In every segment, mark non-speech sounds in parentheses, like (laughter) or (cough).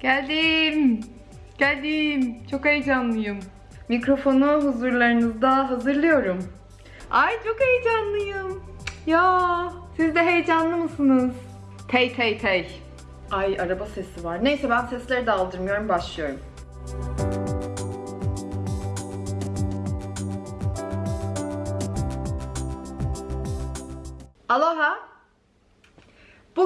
Geldim. Geldim. Çok heyecanlıyım. Mikrofonu huzurlarınızda hazırlıyorum. Ay çok heyecanlıyım. Ya siz de heyecanlı mısınız? Tey tey tey. Ay araba sesi var. Neyse ben sesleri de aldırmıyorum. Başlıyorum. Aloha.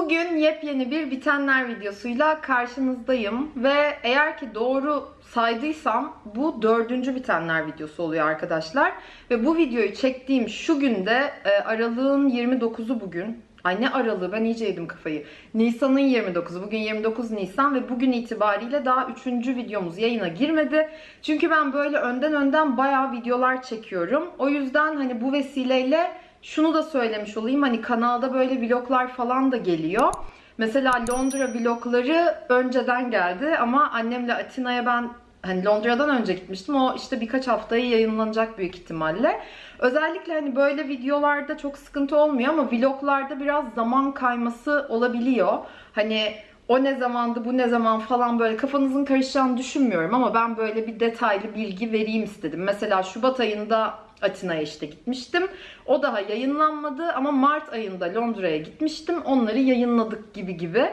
Bugün yepyeni bir bitenler videosuyla karşınızdayım ve eğer ki doğru saydıysam bu dördüncü bitenler videosu oluyor arkadaşlar. Ve bu videoyu çektiğim şu günde e, aralığın 29'u bugün. Ay ne aralığı ben iyice yedim kafayı. Nisan'ın 29'u. Bugün 29 Nisan ve bugün itibariyle daha 3. videomuz yayına girmedi. Çünkü ben böyle önden önden bayağı videolar çekiyorum. O yüzden hani bu vesileyle şunu da söylemiş olayım. Hani kanalda böyle vloglar falan da geliyor. Mesela Londra vlogları önceden geldi ama annemle Atina'ya ben hani Londra'dan önce gitmiştim. O işte birkaç haftayı yayınlanacak büyük ihtimalle. Özellikle hani böyle videolarda çok sıkıntı olmuyor ama vloglarda biraz zaman kayması olabiliyor. Hani o ne zamandı, bu ne zaman falan böyle kafanızın karışacağını düşünmüyorum ama ben böyle bir detaylı bilgi vereyim istedim. Mesela Şubat ayında Atina'ya işte gitmiştim. O daha yayınlanmadı ama Mart ayında Londra'ya gitmiştim. Onları yayınladık gibi gibi.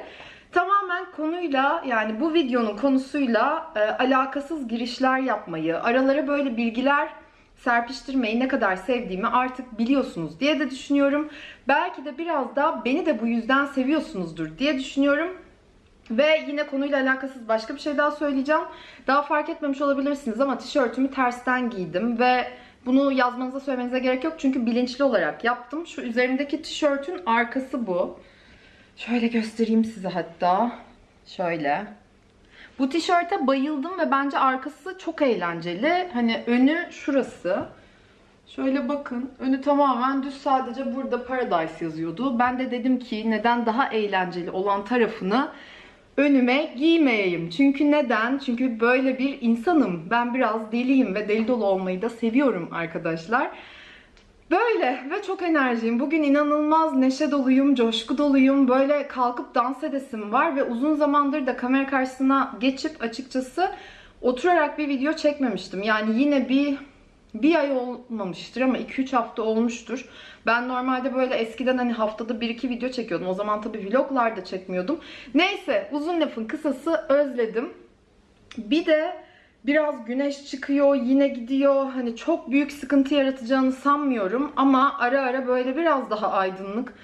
Tamamen konuyla yani bu videonun konusuyla e, alakasız girişler yapmayı, aralara böyle bilgiler serpiştirmeyi ne kadar sevdiğimi artık biliyorsunuz diye de düşünüyorum. Belki de biraz da beni de bu yüzden seviyorsunuzdur diye düşünüyorum. Ve yine konuyla alakasız başka bir şey daha söyleyeceğim. Daha fark etmemiş olabilirsiniz ama tişörtümü tersten giydim ve bunu yazmanıza söylemenize gerek yok çünkü bilinçli olarak yaptım. Şu üzerimdeki tişörtün arkası bu. Şöyle göstereyim size hatta. Şöyle. Bu tişörte bayıldım ve bence arkası çok eğlenceli. Hani önü şurası. Şöyle bakın. Önü tamamen düz sadece burada Paradise yazıyordu. Ben de dedim ki neden daha eğlenceli olan tarafını önüme giymeyeyim. Çünkü neden? Çünkü böyle bir insanım. Ben biraz deliyim ve deli dolu olmayı da seviyorum arkadaşlar. Böyle ve çok enerjiyim. Bugün inanılmaz neşe doluyum, coşku doluyum. Böyle kalkıp dans edesim var ve uzun zamandır da kamera karşısına geçip açıkçası oturarak bir video çekmemiştim. Yani yine bir bir ay olmamıştır ama 2-3 hafta olmuştur. Ben normalde böyle eskiden hani haftada 1-2 video çekiyordum. O zaman tabii vloglar da çekmiyordum. Neyse uzun lafın kısası özledim. Bir de biraz güneş çıkıyor yine gidiyor. Hani çok büyük sıkıntı yaratacağını sanmıyorum. Ama ara ara böyle biraz daha aydınlık.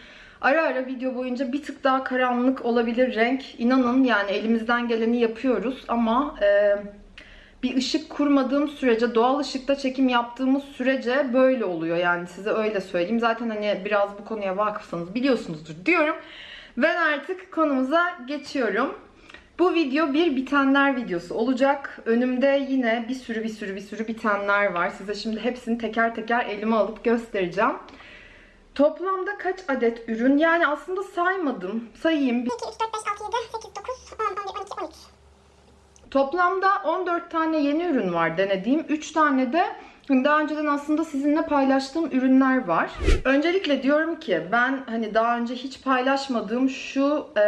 Ara ara video boyunca bir tık daha karanlık olabilir renk. İnanın yani elimizden geleni yapıyoruz ama... E, bir ışık kurmadığım sürece, doğal ışıkta çekim yaptığımız sürece böyle oluyor. Yani size öyle söyleyeyim. Zaten hani biraz bu konuya vakıfsanız biliyorsunuzdur diyorum. Ben artık konumuza geçiyorum. Bu video bir bitenler videosu olacak. Önümde yine bir sürü bir sürü bir sürü bitenler var. Size şimdi hepsini teker teker elime alıp göstereceğim. Toplamda kaç adet ürün? Yani aslında saymadım. Sayayım. 2, 3, 4, 5, 6, 7, 8, 9, 10, 11, 12, 13. Toplamda 14 tane yeni ürün var denediğim. 3 tane de daha önceden aslında sizinle paylaştığım ürünler var. Öncelikle diyorum ki ben hani daha önce hiç paylaşmadığım şu e,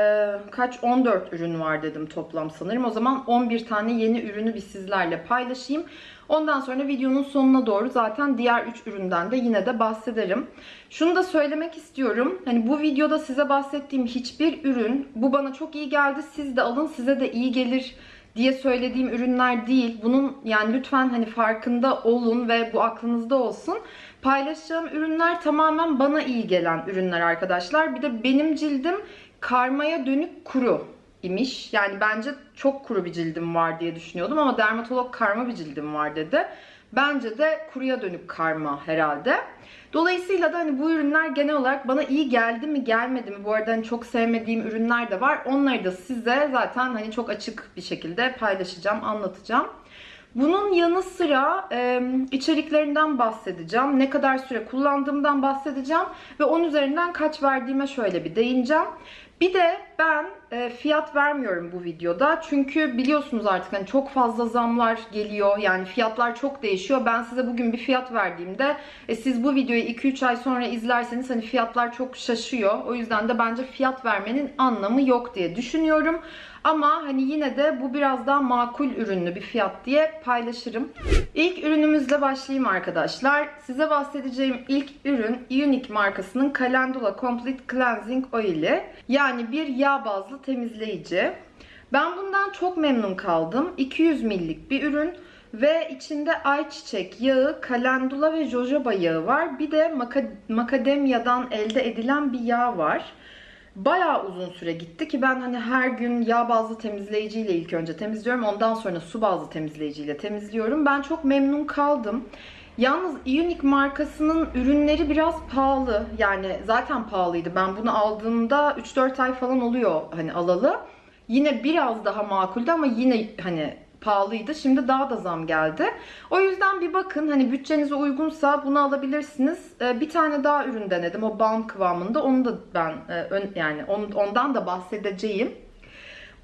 kaç 14 ürün var dedim toplam sanırım. O zaman 11 tane yeni ürünü bir sizlerle paylaşayım. Ondan sonra videonun sonuna doğru zaten diğer 3 üründen de yine de bahsederim. Şunu da söylemek istiyorum. Hani bu videoda size bahsettiğim hiçbir ürün bu bana çok iyi geldi. Siz de alın size de iyi gelir diye söylediğim ürünler değil. Bunun yani lütfen hani farkında olun ve bu aklınızda olsun. Paylaşacağım ürünler tamamen bana iyi gelen ürünler arkadaşlar. Bir de benim cildim karmaya dönük kuru imiş. Yani bence çok kuru bir cildim var diye düşünüyordum ama dermatolog karma bir cildim var dedi. Bence de kuruya dönük karma herhalde. Dolayısıyla da hani bu ürünler genel olarak bana iyi geldi mi gelmedi mi? Bu arada hani çok sevmediğim ürünler de var. Onları da size zaten hani çok açık bir şekilde paylaşacağım, anlatacağım. Bunun yanı sıra e, içeriklerinden bahsedeceğim. Ne kadar süre kullandığımdan bahsedeceğim. Ve onun üzerinden kaç verdiğime şöyle bir değineceğim. Bir de ben e, fiyat vermiyorum bu videoda. Çünkü biliyorsunuz artık hani çok fazla zamlar geliyor. Yani fiyatlar çok değişiyor. Ben size bugün bir fiyat verdiğimde e, siz bu videoyu 2-3 ay sonra izlerseniz hani fiyatlar çok şaşıyor. O yüzden de bence fiyat vermenin anlamı yok diye düşünüyorum. Ama hani yine de bu biraz daha makul ürünlü bir fiyat diye paylaşırım. İlk ürünümüzle başlayayım arkadaşlar. Size bahsedeceğim ilk ürün Unique markasının Calendula Complete Cleansing Oil'i. Yani bir yağ bazlı temizleyici. Ben bundan çok memnun kaldım. 200 millik bir ürün. Ve içinde ayçiçek yağı, kalendula ve jojoba yağı var. Bir de maka- makademyadan elde edilen bir yağ var. Bayağı uzun süre gitti ki ben hani her gün yağ bazlı temizleyiciyle ilk önce temizliyorum. Ondan sonra su bazlı temizleyiciyle temizliyorum. Ben çok memnun kaldım. Yalnız Unique markasının ürünleri biraz pahalı. Yani zaten pahalıydı. Ben bunu aldığımda 3-4 ay falan oluyor hani alalı. Yine biraz daha makuldü ama yine hani pahalıydı. Şimdi daha da zam geldi. O yüzden bir bakın hani bütçenize uygunsa bunu alabilirsiniz. Ee, bir tane daha ürün denedim. O balm kıvamında. Onu da ben e, yani on- ondan da bahsedeceğim.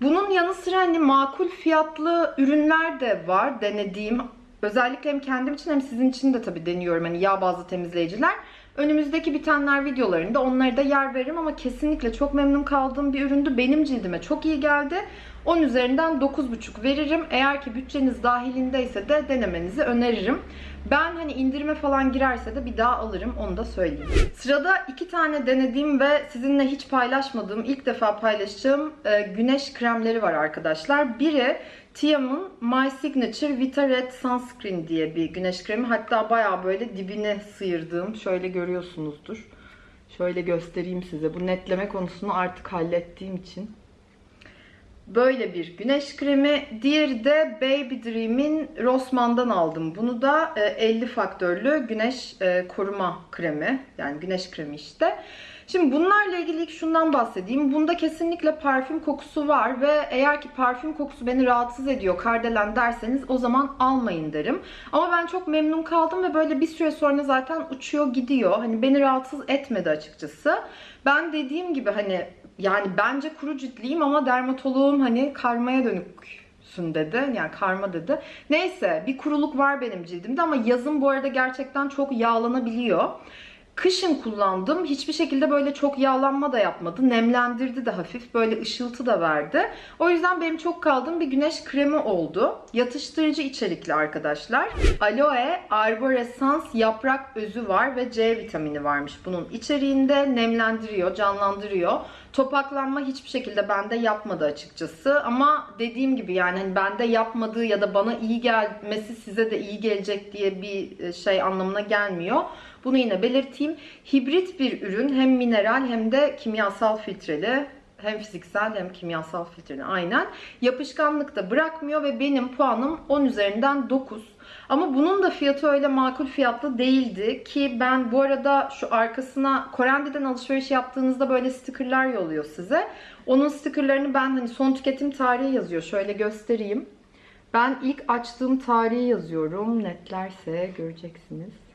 Bunun yanı sıra hani makul fiyatlı ürünler de var denediğim. Özellikle hem kendim için hem sizin için de tabii deniyorum. Hani yağ bazlı temizleyiciler. Önümüzdeki bitenler videolarında onları da yer veririm ama kesinlikle çok memnun kaldığım bir üründü. Benim cildime çok iyi geldi. 10 üzerinden 9,5 veririm. Eğer ki bütçeniz dahilindeyse de denemenizi öneririm. Ben hani indirime falan girerse de bir daha alırım onu da söyleyeyim. Sırada iki tane denediğim ve sizinle hiç paylaşmadığım, ilk defa paylaşacağım e, güneş kremleri var arkadaşlar. Biri Tiam'ın My Signature Vita Red Sunscreen diye bir güneş kremi. Hatta bayağı böyle dibine sıyırdığım. Şöyle görüyorsunuzdur. Şöyle göstereyim size. Bu netleme konusunu artık hallettiğim için. Böyle bir güneş kremi. Diğeri de Baby Dream'in Rossmann'dan aldım. Bunu da e, 50 faktörlü güneş e, koruma kremi. Yani güneş kremi işte. Şimdi bunlarla ilgili ilk şundan bahsedeyim. Bunda kesinlikle parfüm kokusu var ve eğer ki parfüm kokusu beni rahatsız ediyor kardelen derseniz o zaman almayın derim. Ama ben çok memnun kaldım ve böyle bir süre sonra zaten uçuyor gidiyor. Hani beni rahatsız etmedi açıkçası. Ben dediğim gibi hani yani bence kuru ciltliyim ama dermatoloğum hani karmaya dönüksün dedi. Yani karma dedi. Neyse bir kuruluk var benim cildimde ama yazın bu arada gerçekten çok yağlanabiliyor. Kışın kullandım. Hiçbir şekilde böyle çok yağlanma da yapmadı. Nemlendirdi de hafif. Böyle ışıltı da verdi. O yüzden benim çok kaldığım bir güneş kremi oldu. Yatıştırıcı içerikli arkadaşlar. Aloe Arborescens yaprak özü var ve C vitamini varmış bunun içeriğinde. Nemlendiriyor, canlandırıyor. Topaklanma hiçbir şekilde bende yapmadı açıkçası. Ama dediğim gibi yani hani bende yapmadığı ya da bana iyi gelmesi size de iyi gelecek diye bir şey anlamına gelmiyor. Bunu yine belirteyim. Hibrit bir ürün hem mineral hem de kimyasal filtreli. Hem fiziksel hem kimyasal filtreli aynen. Yapışkanlık da bırakmıyor ve benim puanım 10 üzerinden 9. Ama bunun da fiyatı öyle makul fiyatlı değildi ki ben bu arada şu arkasına Korendi'den alışveriş yaptığınızda böyle stickerlar yolluyor size. Onun stickerlarını ben hani son tüketim tarihi yazıyor. Şöyle göstereyim. Ben ilk açtığım tarihi yazıyorum. Netlerse göreceksiniz.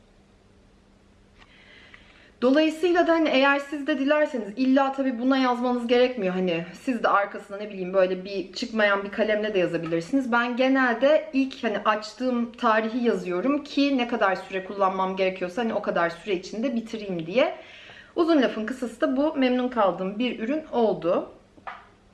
Dolayısıyla da hani eğer siz de dilerseniz illa tabii buna yazmanız gerekmiyor. Hani siz de arkasına ne bileyim böyle bir çıkmayan bir kalemle de yazabilirsiniz. Ben genelde ilk hani açtığım tarihi yazıyorum ki ne kadar süre kullanmam gerekiyorsa hani o kadar süre içinde bitireyim diye. Uzun lafın kısası da bu memnun kaldığım bir ürün oldu.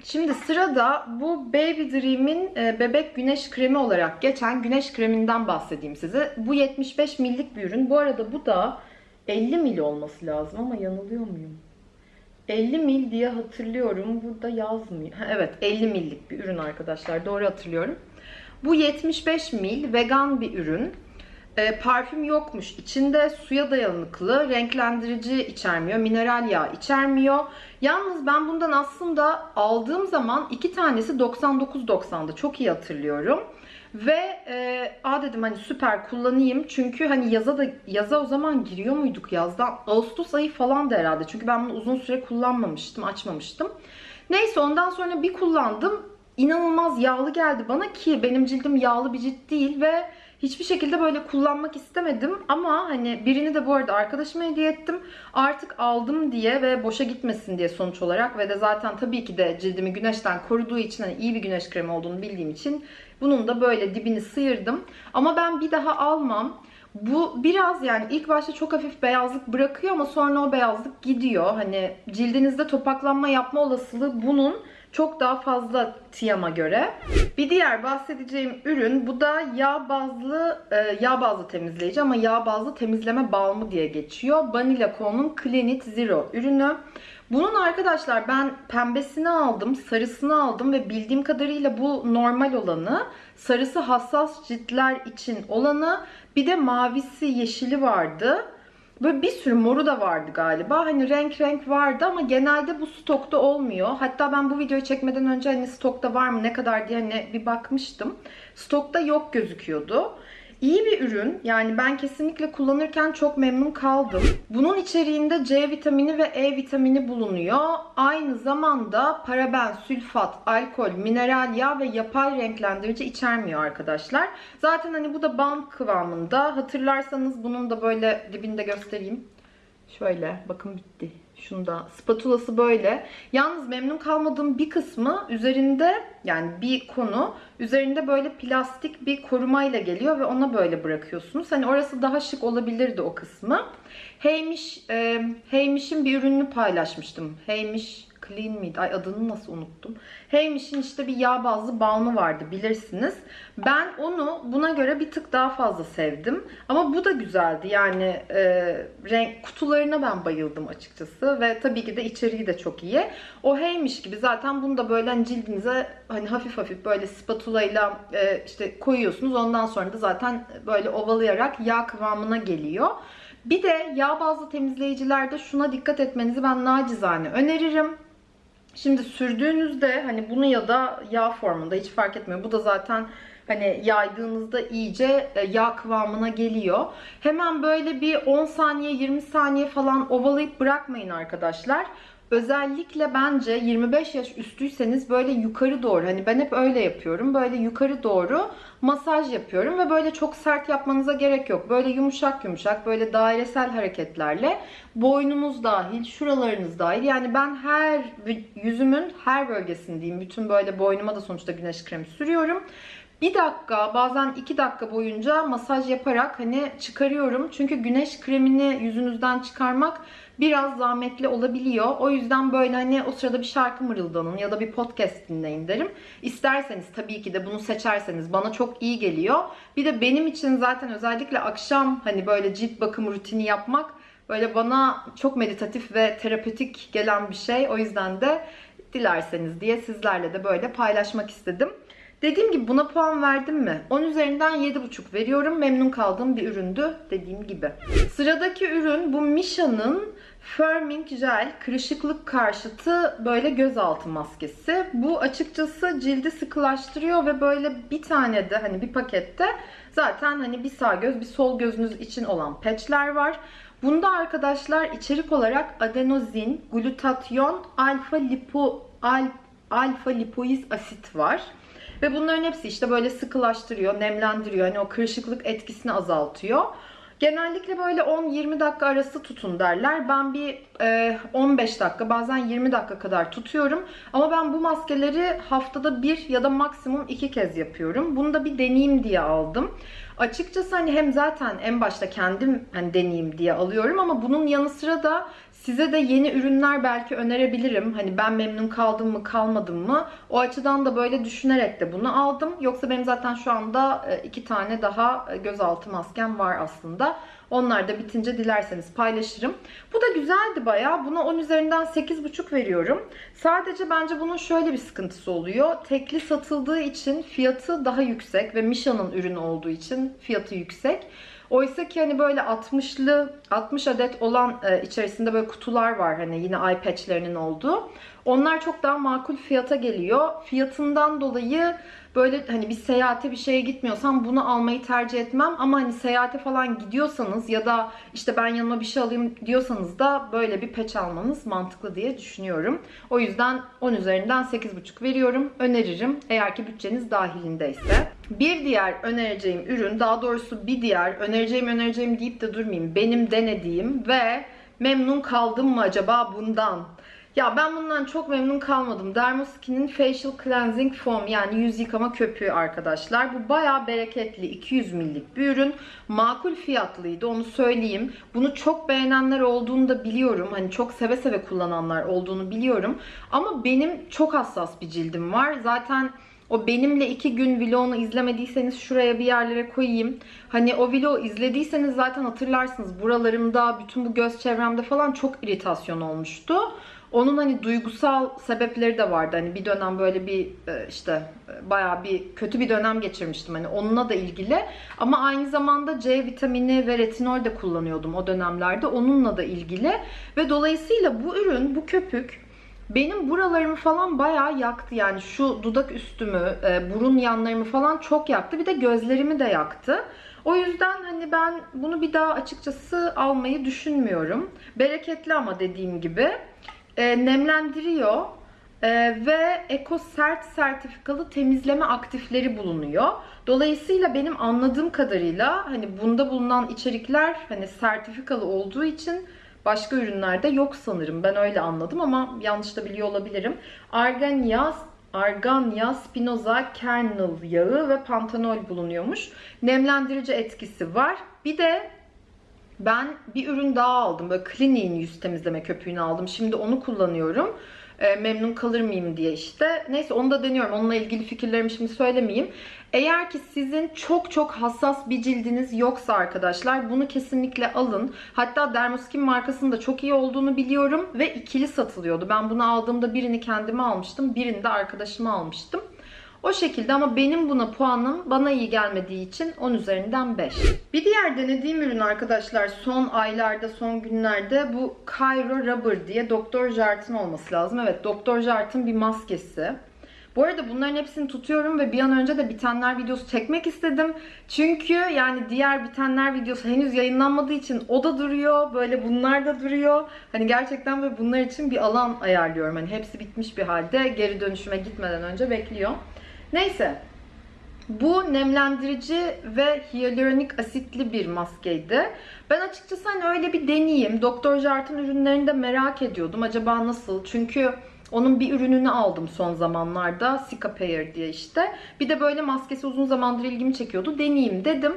Şimdi sırada bu Baby Dream'in e, bebek güneş kremi olarak geçen güneş kreminden bahsedeyim size. Bu 75 millik bir ürün. Bu arada bu da 50 mil olması lazım ama yanılıyor muyum? 50 mil diye hatırlıyorum. Burada yazmıyor. Ha, evet 50 millik bir ürün arkadaşlar. Doğru hatırlıyorum. Bu 75 mil vegan bir ürün. E, parfüm yokmuş. İçinde suya dayanıklı, renklendirici içermiyor, mineral yağ içermiyor. Yalnız ben bundan aslında aldığım zaman iki tanesi 99.90'da. Çok iyi hatırlıyorum. Ve e, a dedim hani süper kullanayım. Çünkü hani yaza da yaza o zaman giriyor muyduk yazdan? Ağustos ayı falan da herhalde. Çünkü ben bunu uzun süre kullanmamıştım, açmamıştım. Neyse ondan sonra bir kullandım. İnanılmaz yağlı geldi bana ki benim cildim yağlı bir cilt değil ve hiçbir şekilde böyle kullanmak istemedim ama hani birini de bu arada arkadaşıma hediye ettim. Artık aldım diye ve boşa gitmesin diye sonuç olarak ve de zaten tabii ki de cildimi güneşten koruduğu için hani iyi bir güneş kremi olduğunu bildiğim için bunun da böyle dibini sıyırdım. Ama ben bir daha almam. Bu biraz yani ilk başta çok hafif beyazlık bırakıyor ama sonra o beyazlık gidiyor. Hani cildinizde topaklanma yapma olasılığı bunun çok daha fazla Tiam'a göre. Bir diğer bahsedeceğim ürün bu da yağ bazlı e, yağ bazlı temizleyici ama yağ bazlı temizleme balmı diye geçiyor. Banila Co'nun Cleanit Zero ürünü. Bunun arkadaşlar ben pembesini aldım, sarısını aldım ve bildiğim kadarıyla bu normal olanı, sarısı hassas ciltler için olanı, bir de mavisi, yeşili vardı. Böyle bir sürü moru da vardı galiba. Hani renk renk vardı ama genelde bu stokta olmuyor. Hatta ben bu videoyu çekmeden önce hani stokta var mı ne kadar diye hani bir bakmıştım. Stokta yok gözüküyordu. İyi bir ürün. Yani ben kesinlikle kullanırken çok memnun kaldım. Bunun içeriğinde C vitamini ve E vitamini bulunuyor. Aynı zamanda paraben, sülfat, alkol, mineral yağ ve yapay renklendirici içermiyor arkadaşlar. Zaten hani bu da balm kıvamında. Hatırlarsanız bunun da böyle dibinde göstereyim. Şöyle bakın bitti. Şunda spatulası böyle. Yalnız memnun kalmadığım bir kısmı üzerinde yani bir konu üzerinde böyle plastik bir korumayla geliyor ve ona böyle bırakıyorsunuz. Hani orası daha şık olabilirdi o kısmı. Heymiş, e, Heymiş'in bir ürününü paylaşmıştım. Heymiş Clean miydi? Ay adını nasıl unuttum. Heymiş'in işte bir yağ bazlı balmı vardı bilirsiniz. Ben onu buna göre bir tık daha fazla sevdim. Ama bu da güzeldi. Yani e, renk kutularına ben bayıldım açıkçası. Ve tabii ki de içeriği de çok iyi. O Heymiş gibi zaten bunu da böyle hani cildinize hani hafif hafif böyle spatula ile işte koyuyorsunuz. Ondan sonra da zaten böyle ovalayarak yağ kıvamına geliyor. Bir de yağ bazlı temizleyicilerde şuna dikkat etmenizi ben nacizane öneririm. Şimdi sürdüğünüzde hani bunu ya da yağ formunda hiç fark etmiyor. Bu da zaten hani yaydığınızda iyice e, yağ kıvamına geliyor. Hemen böyle bir 10 saniye 20 saniye falan ovalayıp bırakmayın arkadaşlar. Özellikle bence 25 yaş üstüyseniz böyle yukarı doğru hani ben hep öyle yapıyorum. Böyle yukarı doğru masaj yapıyorum ve böyle çok sert yapmanıza gerek yok. Böyle yumuşak yumuşak böyle dairesel hareketlerle boynunuz dahil, şuralarınız dahil. Yani ben her yüzümün her bölgesini diyeyim. Bütün böyle boynuma da sonuçta güneş kremi sürüyorum. Bir dakika bazen iki dakika boyunca masaj yaparak hani çıkarıyorum. Çünkü güneş kremini yüzünüzden çıkarmak biraz zahmetli olabiliyor. O yüzden böyle hani o sırada bir şarkı mırıldanın ya da bir podcast dinleyin derim. İsterseniz tabii ki de bunu seçerseniz bana çok iyi geliyor. Bir de benim için zaten özellikle akşam hani böyle cilt bakım rutini yapmak böyle bana çok meditatif ve terapötik gelen bir şey. O yüzden de dilerseniz diye sizlerle de böyle paylaşmak istedim. Dediğim gibi buna puan verdim mi? 10 üzerinden 7,5 veriyorum. Memnun kaldığım bir üründü dediğim gibi. Sıradaki ürün bu Misha'nın Firming Gel kırışıklık karşıtı böyle gözaltı maskesi. Bu açıkçası cildi sıkılaştırıyor ve böyle bir tane de hani bir pakette zaten hani bir sağ göz bir sol gözünüz için olan patchler var. Bunda arkadaşlar içerik olarak adenozin, glutatyon, alfa lipo al, alfa lipoiz asit var. Ve bunların hepsi işte böyle sıkılaştırıyor, nemlendiriyor. Hani o kırışıklık etkisini azaltıyor. Genellikle böyle 10-20 dakika arası tutun derler. Ben bir e, 15 dakika bazen 20 dakika kadar tutuyorum. Ama ben bu maskeleri haftada bir ya da maksimum iki kez yapıyorum. Bunu da bir deneyeyim diye aldım. Açıkçası hani hem zaten en başta kendim hani deneyeyim diye alıyorum ama bunun yanı sıra da size de yeni ürünler belki önerebilirim. Hani ben memnun kaldım mı kalmadım mı? O açıdan da böyle düşünerek de bunu aldım. Yoksa benim zaten şu anda e, iki tane daha e, gözaltı maskem var aslında. Onlar da bitince dilerseniz paylaşırım. Bu da güzeldi bayağı. Buna 10 üzerinden 8,5 veriyorum. Sadece bence bunun şöyle bir sıkıntısı oluyor. Tekli satıldığı için fiyatı daha yüksek ve Misha'nın ürünü olduğu için fiyatı yüksek. Oysa ki hani böyle 60'lı 60 adet olan e, içerisinde böyle kutular var hani yine eye patch'lerinin olduğu. Onlar çok daha makul fiyata geliyor. Fiyatından dolayı böyle hani bir seyahate bir şeye gitmiyorsam bunu almayı tercih etmem. Ama hani seyahate falan gidiyorsanız ya da işte ben yanıma bir şey alayım diyorsanız da böyle bir peç almanız mantıklı diye düşünüyorum. O yüzden 10 üzerinden 8,5 veriyorum. Öneririm eğer ki bütçeniz dahilindeyse. Bir diğer önereceğim ürün daha doğrusu bir diğer önereceğim önereceğim deyip de durmayayım. Benim denediğim ve memnun kaldım mı acaba bundan? Ya ben bundan çok memnun kalmadım. Dermoskin'in Facial Cleansing Foam yani yüz yıkama köpüğü arkadaşlar. Bu bayağı bereketli 200 millik bir ürün. Makul fiyatlıydı onu söyleyeyim. Bunu çok beğenenler olduğunu da biliyorum. Hani çok seve seve kullananlar olduğunu biliyorum. Ama benim çok hassas bir cildim var. Zaten o benimle iki gün vlogunu izlemediyseniz şuraya bir yerlere koyayım. Hani o vlogu izlediyseniz zaten hatırlarsınız. Buralarımda, bütün bu göz çevremde falan çok iritasyon olmuştu. Onun hani duygusal sebepleri de vardı. Hani bir dönem böyle bir e, işte e, bayağı bir kötü bir dönem geçirmiştim hani onunla da ilgili. Ama aynı zamanda C vitamini ve retinol de kullanıyordum o dönemlerde. Onunla da ilgili ve dolayısıyla bu ürün, bu köpük benim buralarımı falan bayağı yaktı. Yani şu dudak üstümü, e, burun yanlarımı falan çok yaktı. Bir de gözlerimi de yaktı. O yüzden hani ben bunu bir daha açıkçası almayı düşünmüyorum. Bereketli ama dediğim gibi. E, nemlendiriyor. E, ve Eko Sert sertifikalı temizleme aktifleri bulunuyor. Dolayısıyla benim anladığım kadarıyla hani bunda bulunan içerikler hani sertifikalı olduğu için başka ürünlerde yok sanırım. Ben öyle anladım ama yanlış da biliyor olabilirim. Argan yağı Arganya, Spinoza, kernel yağı ve pantenol bulunuyormuş. Nemlendirici etkisi var. Bir de ben bir ürün daha aldım. Böyle Clinique'in yüz temizleme köpüğünü aldım. Şimdi onu kullanıyorum. E, memnun kalır mıyım diye işte. Neyse onu da deniyorum. Onunla ilgili fikirlerimi şimdi söylemeyeyim. Eğer ki sizin çok çok hassas bir cildiniz yoksa arkadaşlar bunu kesinlikle alın. Hatta Dermoskin markasının da çok iyi olduğunu biliyorum ve ikili satılıyordu. Ben bunu aldığımda birini kendime almıştım, birini de arkadaşıma almıştım. O şekilde ama benim buna puanım bana iyi gelmediği için 10 üzerinden 5. Bir diğer denediğim ürün arkadaşlar son aylarda, son günlerde bu Cairo Rubber diye Dr. Jart'ın olması lazım. Evet Dr. Jart'ın bir maskesi. Bu arada bunların hepsini tutuyorum ve bir an önce de bitenler videosu çekmek istedim. Çünkü yani diğer bitenler videosu henüz yayınlanmadığı için o da duruyor. Böyle bunlar da duruyor. Hani gerçekten böyle bunlar için bir alan ayarlıyorum. Hani hepsi bitmiş bir halde geri dönüşüme gitmeden önce bekliyor. Neyse. Bu nemlendirici ve hyaluronik asitli bir maskeydi. Ben açıkçası hani öyle bir deneyeyim. Dr. Jart'ın ürünlerini de merak ediyordum. Acaba nasıl? Çünkü onun bir ürününü aldım son zamanlarda. Sika Pair diye işte. Bir de böyle maskesi uzun zamandır ilgimi çekiyordu. Deneyeyim dedim.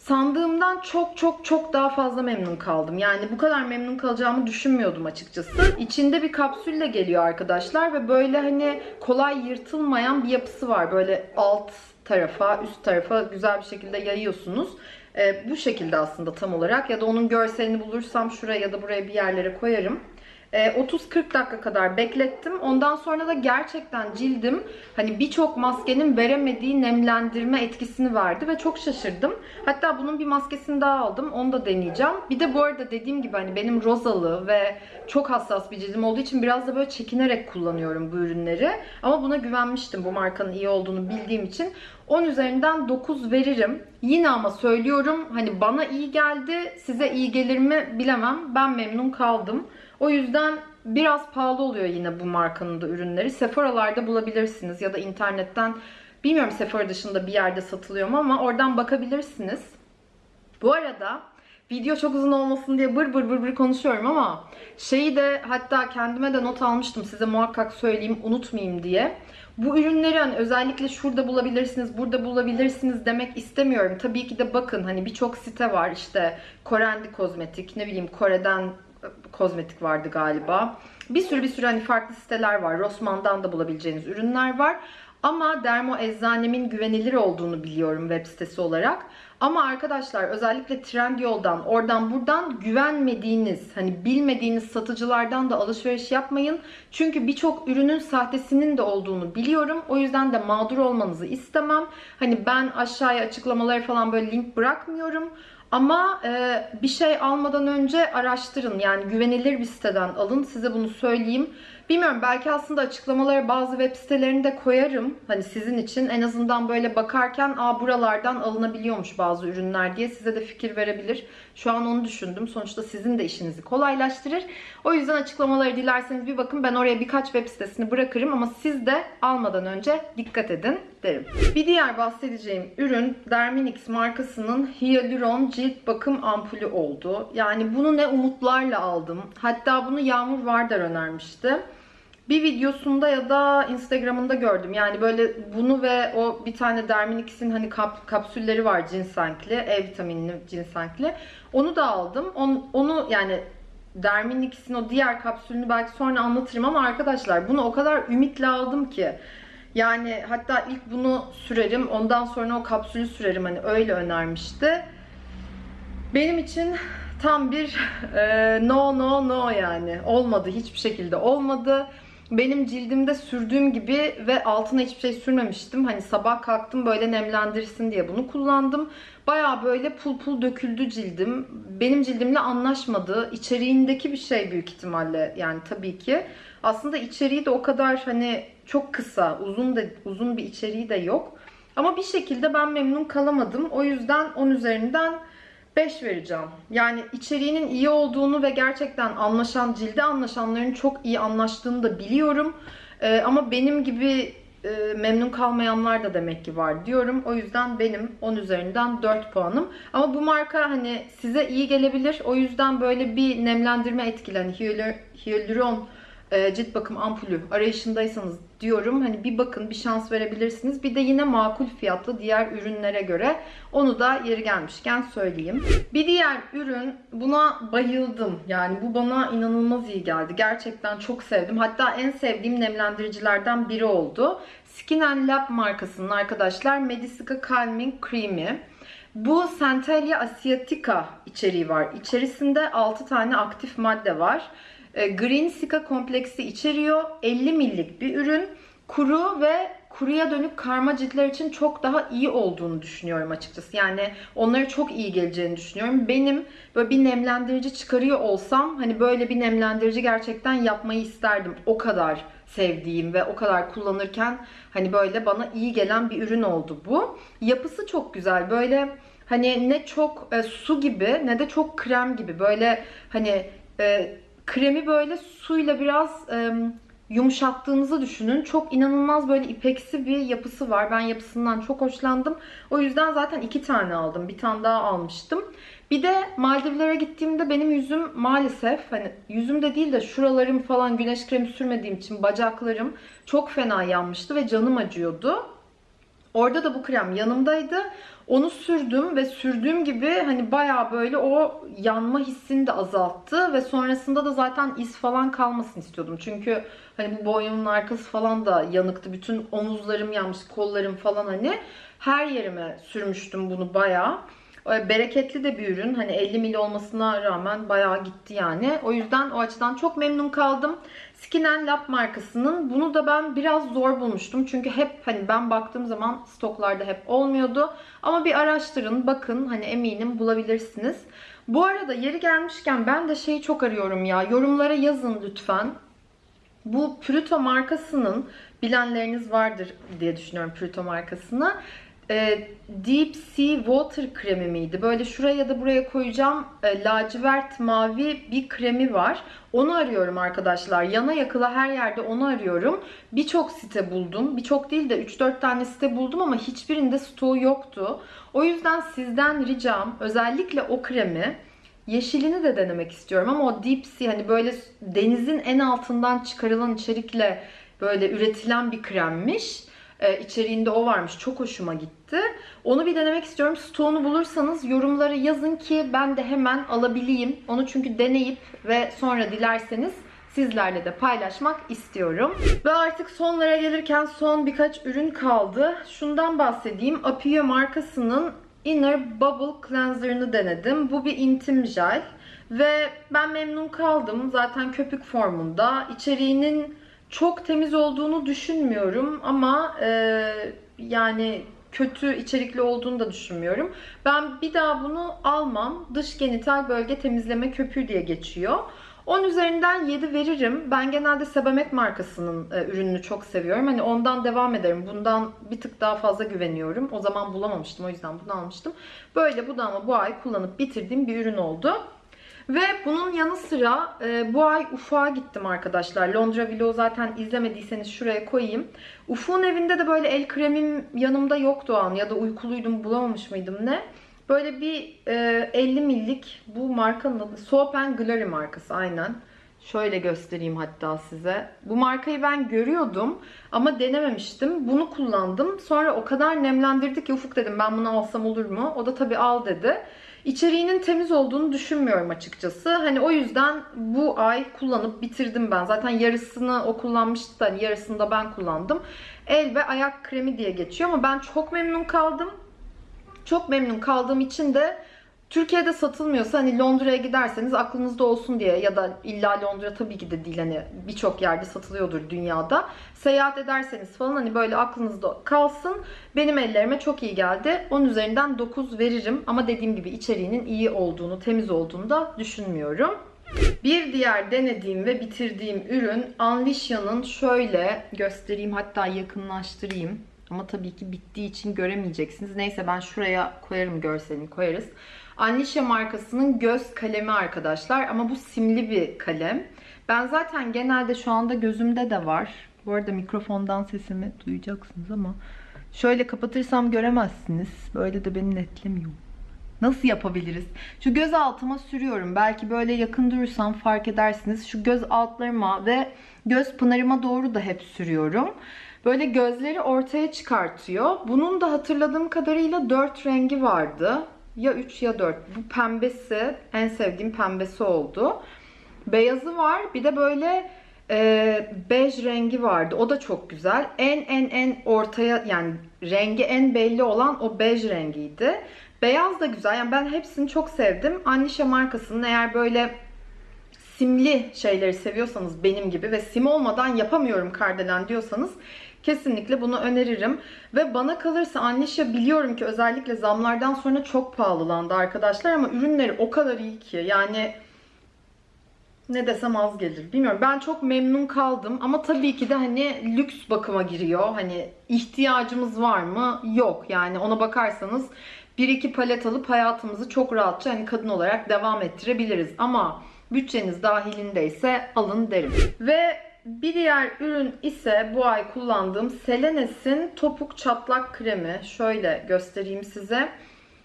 Sandığımdan çok çok çok daha fazla memnun kaldım. Yani bu kadar memnun kalacağımı düşünmüyordum açıkçası. İçinde bir kapsülle geliyor arkadaşlar ve böyle hani kolay yırtılmayan bir yapısı var. Böyle alt tarafa, üst tarafa güzel bir şekilde yayıyorsunuz. Ee, bu şekilde aslında tam olarak ya da onun görselini bulursam şuraya ya da buraya bir yerlere koyarım. 30-40 dakika kadar beklettim. Ondan sonra da gerçekten cildim hani birçok maskenin veremediği nemlendirme etkisini verdi ve çok şaşırdım. Hatta bunun bir maskesini daha aldım. Onu da deneyeceğim. Bir de bu arada dediğim gibi hani benim rozalı ve çok hassas bir cildim olduğu için biraz da böyle çekinerek kullanıyorum bu ürünleri. Ama buna güvenmiştim bu markanın iyi olduğunu bildiğim için. 10 üzerinden 9 veririm. Yine ama söylüyorum hani bana iyi geldi. Size iyi gelir mi bilemem. Ben memnun kaldım. O yüzden biraz pahalı oluyor yine bu markanın da ürünleri. Sephora'larda bulabilirsiniz ya da internetten bilmiyorum Sephora dışında bir yerde satılıyor mu ama oradan bakabilirsiniz. Bu arada video çok uzun olmasın diye bır bır bır bır konuşuyorum ama şeyi de hatta kendime de not almıştım size muhakkak söyleyeyim unutmayayım diye. Bu ürünleri hani özellikle şurada bulabilirsiniz, burada bulabilirsiniz demek istemiyorum. Tabii ki de bakın hani birçok site var işte Korendi Kozmetik, ne bileyim Kore'den kozmetik vardı galiba. Bir sürü bir sürü hani farklı siteler var. Rossmann'dan da bulabileceğiniz ürünler var. Ama Dermo Eczanem'in güvenilir olduğunu biliyorum web sitesi olarak. Ama arkadaşlar özellikle Trendyol'dan, oradan buradan güvenmediğiniz, hani bilmediğiniz satıcılardan da alışveriş yapmayın. Çünkü birçok ürünün sahtesinin de olduğunu biliyorum. O yüzden de mağdur olmanızı istemem. Hani ben aşağıya açıklamaları falan böyle link bırakmıyorum. Ama e, bir şey almadan önce araştırın. Yani güvenilir bir siteden alın. Size bunu söyleyeyim. Bilmiyorum belki aslında açıklamaları bazı web sitelerinde koyarım. Hani sizin için en azından böyle bakarken aa buralardan alınabiliyormuş bazı ürünler diye size de fikir verebilir. Şu an onu düşündüm. Sonuçta sizin de işinizi kolaylaştırır. O yüzden açıklamaları dilerseniz bir bakın. Ben oraya birkaç web sitesini bırakırım ama siz de almadan önce dikkat edin derim. Bir diğer bahsedeceğim ürün Derminix markasının Hyaluron cilt bakım ampulü oldu. Yani bunu ne umutlarla aldım. Hatta bunu Yağmur Vardar önermişti. Bir videosunda ya da Instagram'ında gördüm. Yani böyle bunu ve o bir tane Derminix'in hani kap, kapsülleri var cinsenkli, E vitaminli cinsenkli. Onu da aldım. Onu, onu yani Derminix'in o diğer kapsülünü belki sonra anlatırım ama arkadaşlar bunu o kadar ümitle aldım ki. Yani hatta ilk bunu sürerim, ondan sonra o kapsülü sürerim hani öyle önermişti. Benim için tam bir (laughs) e, no no no yani. Olmadı hiçbir şekilde olmadı. Benim cildimde sürdüğüm gibi ve altına hiçbir şey sürmemiştim. Hani sabah kalktım böyle nemlendirsin diye bunu kullandım. Baya böyle pul pul döküldü cildim. Benim cildimle anlaşmadı. İçeriğindeki bir şey büyük ihtimalle yani tabii ki. Aslında içeriği de o kadar hani çok kısa, uzun da uzun bir içeriği de yok. Ama bir şekilde ben memnun kalamadım. O yüzden 10 üzerinden 5 vereceğim. Yani içeriğinin iyi olduğunu ve gerçekten anlaşan, cilde anlaşanların çok iyi anlaştığını da biliyorum. Ee, ama benim gibi e, memnun kalmayanlar da demek ki var diyorum. O yüzden benim 10 üzerinden 4 puanım. Ama bu marka hani size iyi gelebilir. O yüzden böyle bir nemlendirme etkili. Hani hyalur- hyaluron cilt bakım ampulü arayışındaysanız diyorum. Hani bir bakın bir şans verebilirsiniz. Bir de yine makul fiyatlı diğer ürünlere göre onu da yeri gelmişken söyleyeyim. Bir diğer ürün buna bayıldım. Yani bu bana inanılmaz iyi geldi. Gerçekten çok sevdim. Hatta en sevdiğim nemlendiricilerden biri oldu. Skin and Lab markasının arkadaşlar Medisica Calming Cream'i. Bu Centellia asiatica içeriği var. İçerisinde 6 tane aktif madde var. E, Green Sika kompleksi içeriyor. 50 millik bir ürün. Kuru ve kuruya dönük karma ciltler için çok daha iyi olduğunu düşünüyorum açıkçası. Yani onlara çok iyi geleceğini düşünüyorum. Benim böyle bir nemlendirici çıkarıyor olsam hani böyle bir nemlendirici gerçekten yapmayı isterdim. O kadar sevdiğim ve o kadar kullanırken hani böyle bana iyi gelen bir ürün oldu bu. Yapısı çok güzel. Böyle hani ne çok e, su gibi ne de çok krem gibi. Böyle hani e, kremi böyle suyla biraz e, yumuşattığınızı düşünün. Çok inanılmaz böyle ipeksi bir yapısı var. Ben yapısından çok hoşlandım. O yüzden zaten iki tane aldım. Bir tane daha almıştım. Bir de Maldivlere gittiğimde benim yüzüm maalesef hani yüzümde değil de şuralarım falan güneş kremi sürmediğim için bacaklarım çok fena yanmıştı ve canım acıyordu. Orada da bu krem yanımdaydı. Onu sürdüm ve sürdüğüm gibi hani baya böyle o yanma hissini de azalttı ve sonrasında da zaten iz falan kalmasın istiyordum. Çünkü hani bu boynumun arkası falan da yanıktı. Bütün omuzlarım yanmış, kollarım falan hani her yerime sürmüştüm bunu baya. Bereketli de bir ürün. Hani 50 mil olmasına rağmen bayağı gitti yani. O yüzden o açıdan çok memnun kaldım. Skin and Lab markasının bunu da ben biraz zor bulmuştum. Çünkü hep hani ben baktığım zaman stoklarda hep olmuyordu. Ama bir araştırın, bakın hani eminim bulabilirsiniz. Bu arada yeri gelmişken ben de şeyi çok arıyorum ya. Yorumlara yazın lütfen. Bu Pruto markasının bilenleriniz vardır diye düşünüyorum Pruto markasını. Ee, Deep Sea Water kremi miydi? Böyle şuraya ya da buraya koyacağım e, lacivert mavi bir kremi var. Onu arıyorum arkadaşlar. Yana yakıla her yerde onu arıyorum. Birçok site buldum. Birçok değil de 3-4 tane site buldum ama hiçbirinde stoğu yoktu. O yüzden sizden ricam özellikle o kremi Yeşilini de denemek istiyorum ama o deep sea hani böyle denizin en altından çıkarılan içerikle böyle üretilen bir kremmiş. Ee, içeriğinde o varmış. Çok hoşuma gitti. Onu bir denemek istiyorum. Stoğunu bulursanız yorumlara yazın ki ben de hemen alabileyim. Onu çünkü deneyip ve sonra dilerseniz sizlerle de paylaşmak istiyorum. Ve artık sonlara gelirken son birkaç ürün kaldı. Şundan bahsedeyim. Apio markasının Inner Bubble Cleanser'ını denedim. Bu bir intim jel. Ve ben memnun kaldım. Zaten köpük formunda. İçeriğinin çok temiz olduğunu düşünmüyorum ama e, yani kötü içerikli olduğunu da düşünmüyorum. Ben bir daha bunu almam. Dış genital bölge temizleme köpüğü diye geçiyor. 10 üzerinden 7 veririm. Ben genelde Sebamed markasının e, ürününü çok seviyorum. Hani ondan devam ederim. Bundan bir tık daha fazla güveniyorum. O zaman bulamamıştım. O yüzden bunu almıştım. Böyle bu da ama bu ay kullanıp bitirdiğim bir ürün oldu. Ve bunun yanı sıra e, bu ay Ufuk'a gittim arkadaşlar. Londra Vlog'u zaten izlemediyseniz şuraya koyayım. Ufuk'un evinde de böyle el kremim yanımda yoktu o an ya da uykuluydum bulamamış mıydım ne. Böyle bir e, 50 millik bu markanın adı Soap Glory markası aynen. Şöyle göstereyim hatta size. Bu markayı ben görüyordum ama denememiştim. Bunu kullandım. Sonra o kadar nemlendirdi ki Ufuk dedim ben bunu alsam olur mu? O da tabii al dedi. İçeriğinin temiz olduğunu düşünmüyorum açıkçası. Hani o yüzden bu ay kullanıp bitirdim ben. Zaten yarısını o kullanmıştı da hani yarısını da ben kullandım. El ve ayak kremi diye geçiyor ama ben çok memnun kaldım. Çok memnun kaldığım için de Türkiye'de satılmıyorsa hani Londra'ya giderseniz aklınızda olsun diye ya da illa Londra tabii ki de değil hani birçok yerde satılıyordur dünyada. Seyahat ederseniz falan hani böyle aklınızda kalsın. Benim ellerime çok iyi geldi. 10 üzerinden 9 veririm ama dediğim gibi içeriğinin iyi olduğunu, temiz olduğunu da düşünmüyorum. Bir diğer denediğim ve bitirdiğim ürün Anlicia'nın şöyle göstereyim hatta yakınlaştırayım. Ama tabii ki bittiği için göremeyeceksiniz. Neyse ben şuraya koyarım görselini koyarız. Anlicia markasının göz kalemi arkadaşlar. Ama bu simli bir kalem. Ben zaten genelde şu anda gözümde de var. Bu arada mikrofondan sesimi duyacaksınız ama şöyle kapatırsam göremezsiniz. Böyle de beni netlemiyor. Nasıl yapabiliriz? Şu göz altıma sürüyorum. Belki böyle yakın durursam fark edersiniz. Şu göz altlarıma ve göz pınarıma doğru da hep sürüyorum. Böyle gözleri ortaya çıkartıyor. Bunun da hatırladığım kadarıyla 4 rengi vardı. Ya 3 ya 4. Bu pembesi en sevdiğim pembesi oldu. Beyazı var. Bir de böyle e, bej rengi vardı. O da çok güzel. En en en ortaya yani rengi en belli olan o bej rengiydi. Beyaz da güzel. Yani ben hepsini çok sevdim. Annisha markasının eğer böyle simli şeyleri seviyorsanız benim gibi ve sim olmadan yapamıyorum kardelen diyorsanız kesinlikle bunu öneririm. Ve bana kalırsa Annisha biliyorum ki özellikle zamlardan sonra çok pahalılandı arkadaşlar ama ürünleri o kadar iyi ki yani ne desem az gelir. Bilmiyorum. Ben çok memnun kaldım ama tabii ki de hani lüks bakıma giriyor. Hani ihtiyacımız var mı? Yok. Yani ona bakarsanız bir iki palet alıp hayatımızı çok rahatça hani kadın olarak devam ettirebiliriz. Ama bütçeniz dahilindeyse alın derim. Ve bir diğer ürün ise bu ay kullandığım Selenes'in topuk çatlak kremi. Şöyle göstereyim size.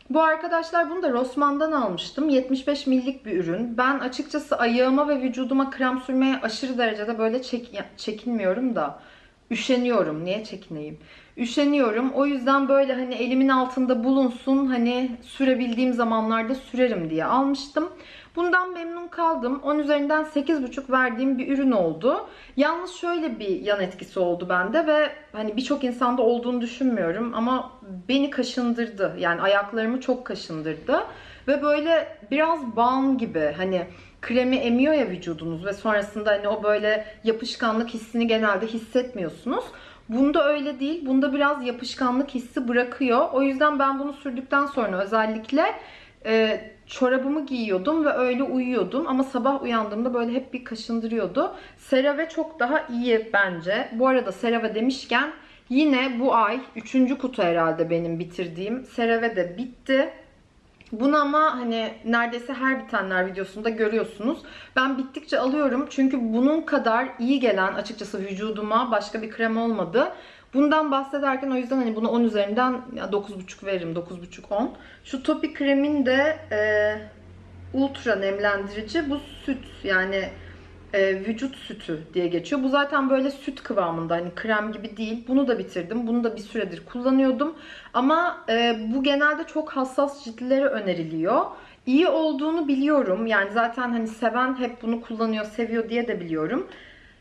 Bu arkadaşlar bunu da Rossmann'dan almıştım. 75 millik bir ürün. Ben açıkçası ayağıma ve vücuduma krem sürmeye aşırı derecede böyle çek çekinmiyorum da üşeniyorum. Niye çekineyim? Üşeniyorum. O yüzden böyle hani elimin altında bulunsun hani sürebildiğim zamanlarda sürerim diye almıştım. Bundan memnun kaldım. 10 üzerinden 8,5 verdiğim bir ürün oldu. Yalnız şöyle bir yan etkisi oldu bende ve hani birçok insanda olduğunu düşünmüyorum ama beni kaşındırdı. Yani ayaklarımı çok kaşındırdı. Ve böyle biraz balm gibi hani kremi emiyor ya vücudunuz ve sonrasında hani o böyle yapışkanlık hissini genelde hissetmiyorsunuz. Bunda öyle değil. Bunda biraz yapışkanlık hissi bırakıyor. O yüzden ben bunu sürdükten sonra özellikle çorabımı giyiyordum ve öyle uyuyordum. Ama sabah uyandığımda böyle hep bir kaşındırıyordu. CeraVe çok daha iyi bence. Bu arada CeraVe demişken yine bu ay 3. kutu herhalde benim bitirdiğim. CeraVe de bitti. Bunu ama hani neredeyse her bitenler videosunda görüyorsunuz. Ben bittikçe alıyorum. Çünkü bunun kadar iyi gelen açıkçası vücuduma başka bir krem olmadı. Bundan bahsederken o yüzden hani bunu 10 üzerinden 9.5 veririm. 9.5-10. Şu topi kremin de e, ultra nemlendirici. Bu süt yani e, vücut sütü diye geçiyor. Bu zaten böyle süt kıvamında hani krem gibi değil. Bunu da bitirdim. Bunu da bir süredir kullanıyordum. Ama e, bu genelde çok hassas ciltlere öneriliyor. İyi olduğunu biliyorum. Yani zaten hani seven hep bunu kullanıyor, seviyor diye de biliyorum.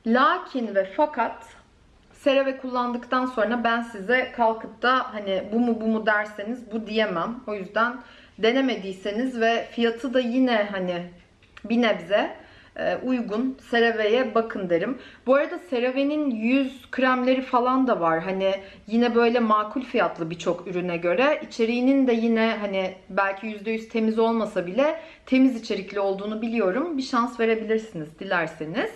Lakin ve fakat CeraVe kullandıktan sonra ben size kalkıp da hani bu mu bu mu derseniz bu diyemem. O yüzden denemediyseniz ve fiyatı da yine hani bir nebze uygun CeraVe'ye bakın derim. Bu arada CeraVe'nin yüz kremleri falan da var. Hani yine böyle makul fiyatlı birçok ürüne göre. İçeriğinin de yine hani belki %100 temiz olmasa bile temiz içerikli olduğunu biliyorum. Bir şans verebilirsiniz dilerseniz.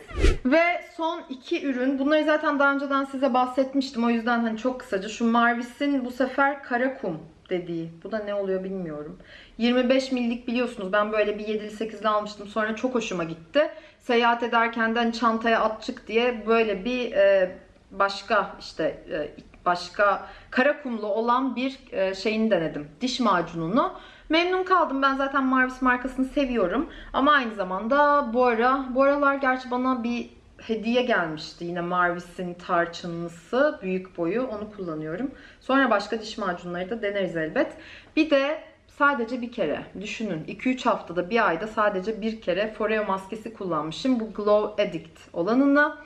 Ve son iki ürün. Bunları zaten daha önceden size bahsetmiştim. O yüzden hani çok kısaca. Şu Marvis'in bu sefer Karakum dediği. Bu da ne oluyor bilmiyorum. 25 millik biliyorsunuz. Ben böyle bir 7'li 8'li almıştım. Sonra çok hoşuma gitti. Seyahat ederken de hani çantaya at çık diye böyle bir e, başka işte e, başka karakumlu olan bir e, şeyini denedim. Diş macununu. Memnun kaldım. Ben zaten Marvis markasını seviyorum. Ama aynı zamanda bu ara, bu aralar gerçi bana bir hediye gelmişti. Yine Marvis'in tarçınlısı büyük boyu. Onu kullanıyorum. Sonra başka diş macunları da deneriz elbet. Bir de sadece bir kere düşünün 2-3 haftada bir ayda sadece bir kere Foreo maskesi kullanmışım. Bu Glow Addict olanını.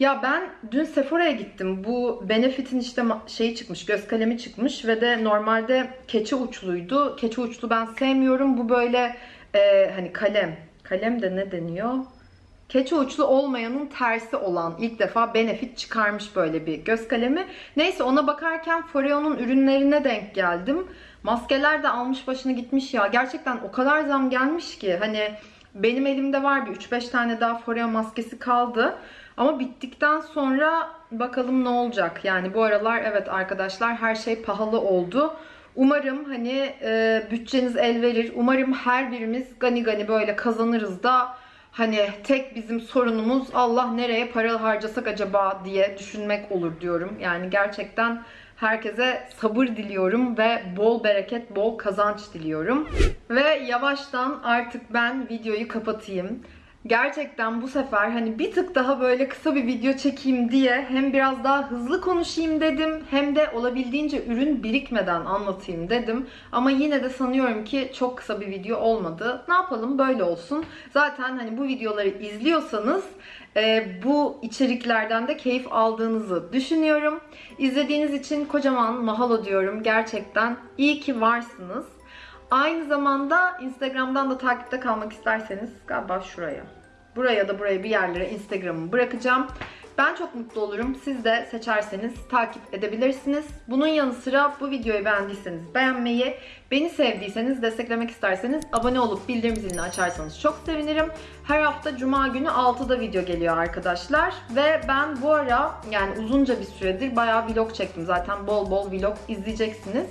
Ya ben dün Sephora'ya gittim. Bu Benefit'in işte şeyi çıkmış, göz kalemi çıkmış ve de normalde keçe uçluydu. Keçe uçlu ben sevmiyorum. Bu böyle e, hani kalem. Kalem de ne deniyor? Keçe uçlu olmayanın tersi olan ilk defa Benefit çıkarmış böyle bir göz kalemi. Neyse ona bakarken Foreo'nun ürünlerine denk geldim. Maskeler de almış başını gitmiş ya. Gerçekten o kadar zam gelmiş ki hani benim elimde var bir 3-5 tane daha Foreo maskesi kaldı. Ama bittikten sonra bakalım ne olacak. Yani bu aralar evet arkadaşlar her şey pahalı oldu. Umarım hani e, bütçeniz el verir. Umarım her birimiz gani gani böyle kazanırız da hani tek bizim sorunumuz Allah nereye para harcasak acaba diye düşünmek olur diyorum. Yani gerçekten herkese sabır diliyorum ve bol bereket, bol kazanç diliyorum. Ve yavaştan artık ben videoyu kapatayım. Gerçekten bu sefer hani bir tık daha böyle kısa bir video çekeyim diye hem biraz daha hızlı konuşayım dedim hem de olabildiğince ürün birikmeden anlatayım dedim. Ama yine de sanıyorum ki çok kısa bir video olmadı. Ne yapalım böyle olsun. Zaten hani bu videoları izliyorsanız bu içeriklerden de keyif aldığınızı düşünüyorum. İzlediğiniz için kocaman mahalo diyorum. Gerçekten iyi ki varsınız. Aynı zamanda Instagram'dan da takipte kalmak isterseniz galiba şuraya. Buraya da buraya bir yerlere Instagram'ımı bırakacağım. Ben çok mutlu olurum. Siz de seçerseniz takip edebilirsiniz. Bunun yanı sıra bu videoyu beğendiyseniz beğenmeyi, beni sevdiyseniz, desteklemek isterseniz abone olup bildirim zilini açarsanız çok sevinirim. Her hafta cuma günü 6'da video geliyor arkadaşlar. Ve ben bu ara yani uzunca bir süredir bayağı vlog çektim. Zaten bol bol vlog izleyeceksiniz.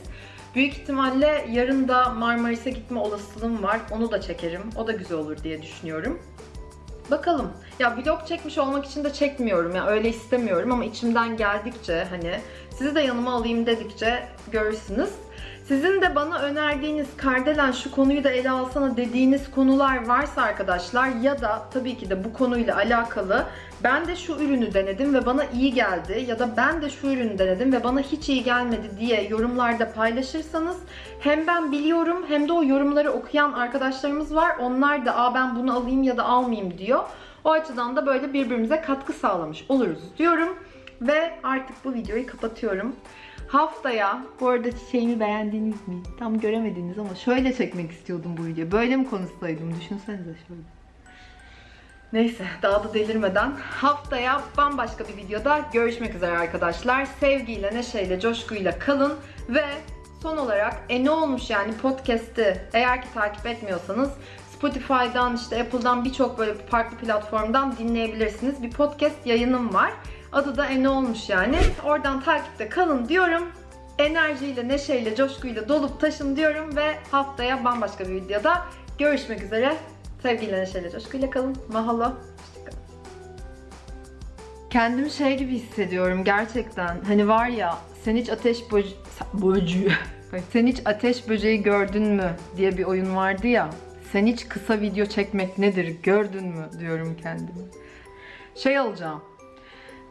Büyük ihtimalle yarın da Marmaris'e gitme olasılığım var. Onu da çekerim. O da güzel olur diye düşünüyorum. Bakalım. Ya vlog çekmiş olmak için de çekmiyorum ya öyle istemiyorum ama içimden geldikçe hani sizi de yanıma alayım dedikçe görürsünüz. Sizin de bana önerdiğiniz Kardelen şu konuyu da ele alsana dediğiniz konular varsa arkadaşlar ya da tabii ki de bu konuyla alakalı ben de şu ürünü denedim ve bana iyi geldi ya da ben de şu ürünü denedim ve bana hiç iyi gelmedi diye yorumlarda paylaşırsanız hem ben biliyorum hem de o yorumları okuyan arkadaşlarımız var. Onlar da Aa, ben bunu alayım ya da almayayım diyor. O açıdan da böyle birbirimize katkı sağlamış oluruz diyorum. Ve artık bu videoyu kapatıyorum. Haftaya, bu arada çiçeğimi beğendiniz mi? Tam göremediniz ama şöyle çekmek istiyordum bu videoyu. Böyle mi konuşsaydım? Düşünsenize şöyle. Neyse daha da delirmeden haftaya bambaşka bir videoda görüşmek üzere arkadaşlar. Sevgiyle, neşeyle, coşkuyla kalın ve son olarak e ne olmuş yani podcast'i eğer ki takip etmiyorsanız Spotify'dan işte Apple'dan birçok böyle farklı platformdan dinleyebilirsiniz. Bir podcast yayınım var. Adı da E ne olmuş yani. Oradan takipte kalın diyorum. Enerjiyle, neşeyle, coşkuyla dolup taşın diyorum ve haftaya bambaşka bir videoda görüşmek üzere. Sevgiyle, neşeyle, coşkuyla kalın. Mahalo. Kendimi şey gibi hissediyorum gerçekten. Hani var ya sen hiç ateş böce... böcüğü. Bak, (laughs) sen hiç ateş böceği gördün mü diye bir oyun vardı ya. Sen hiç kısa video çekmek nedir gördün mü diyorum kendime. Şey alacağım.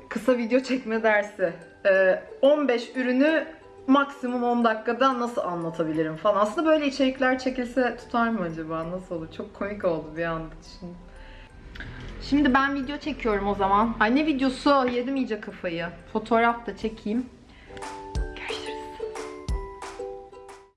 Kısa video çekme dersi. Ee, 15 ürünü maksimum 10 dakikada nasıl anlatabilirim falan. Aslında böyle içerikler çekilse tutar mı acaba? Nasıl olur? Çok komik oldu bir anda düşündüm. Şimdi ben video çekiyorum o zaman. Ay ne videosu? Yedim iyice kafayı. Fotoğraf da çekeyim.